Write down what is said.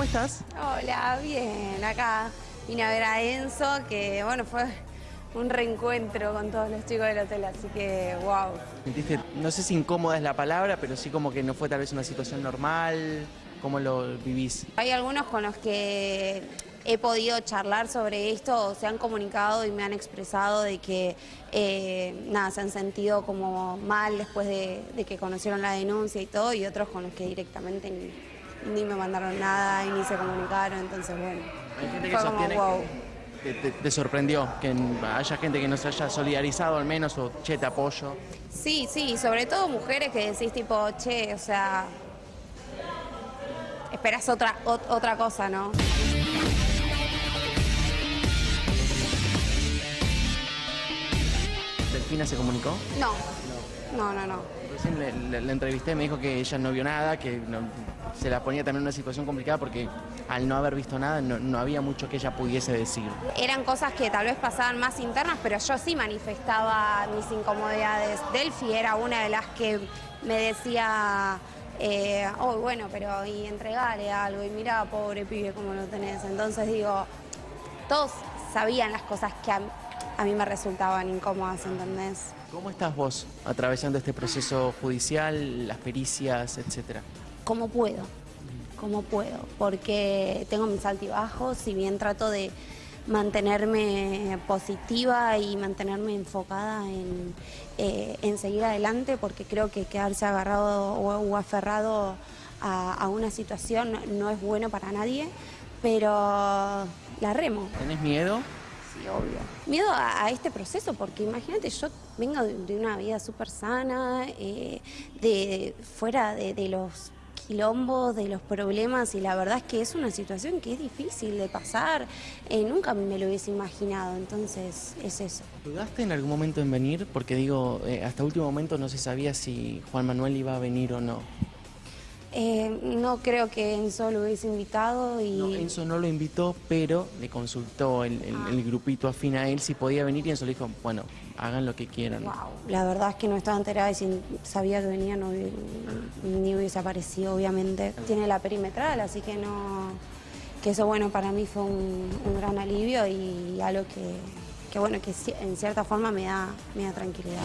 ¿cómo estás? Hola, bien, acá vine a ver a Enzo, que bueno, fue un reencuentro con todos los chicos del hotel, así que wow. ¿Sentiste, no sé si incómoda es la palabra, pero sí como que no fue tal vez una situación normal? ¿Cómo lo vivís? Hay algunos con los que he podido charlar sobre esto, se han comunicado y me han expresado de que eh, nada, se han sentido como mal después de, de que conocieron la denuncia y todo, y otros con los que directamente ni, ni me mandaron nada y ni se comunicaron, entonces bueno, Hay gente que fue como wow. que te, sorprendió, que haya gente que no se haya solidarizado al menos o che, te apoyo. Sí, sí, sobre todo mujeres que decís tipo, che, o sea, esperas otra, ot- otra cosa, ¿no? ¿Delfina se comunicó? No, no, no, no. Recién le, le- le entrevisté, me dijo que ella no vio nada, que no- se la ponía también en una situación complicada porque al no haber visto nada no, no había mucho que ella pudiese decir. Eran cosas que tal vez pasaban más internas, pero yo sí manifestaba mis incomodidades. Delphi era una de las que me decía, eh, oh, bueno, pero y entregale algo, y mira, pobre pibe, cómo lo tenés. Entonces digo, todos sabían las cosas que a, a mí me resultaban incómodas, ¿entendés? ¿Cómo estás vos atravesando este proceso judicial, las pericias, etcétera? como puedo, como puedo, porque tengo mis altibajos, si bien trato de mantenerme positiva y mantenerme enfocada en, eh, en seguir adelante, porque creo que quedarse agarrado o, o aferrado a, a una situación no es bueno para nadie, pero la remo. ¿Tenés miedo? Sí, obvio. Miedo a, a este proceso, porque imagínate, yo vengo de, de una vida súper sana, eh, de fuera de, de los quilombos, de los problemas, y la verdad es que es una situación que es difícil de pasar. Eh, nunca me lo hubiese imaginado, entonces es eso. ¿Dudaste en algún momento en venir? Porque digo, eh, hasta último momento no se sabía si Juan Manuel iba a venir o no. Eh, no creo que Enzo lo hubiese invitado y... No, Enzo no lo invitó, pero le consultó el, el- el grupito afín a él si podía venir y Enzo le dijo, bueno, hagan lo que quieran. Wow, la verdad es que no estaba enterada y si sabía que venía no ni hubiese aparecido, obviamente. Tiene la perimetral, así que no. que eso, bueno, para mí fue un, un gran alivio y algo que, que bueno, que en cierta forma me da, me da tranquilidad.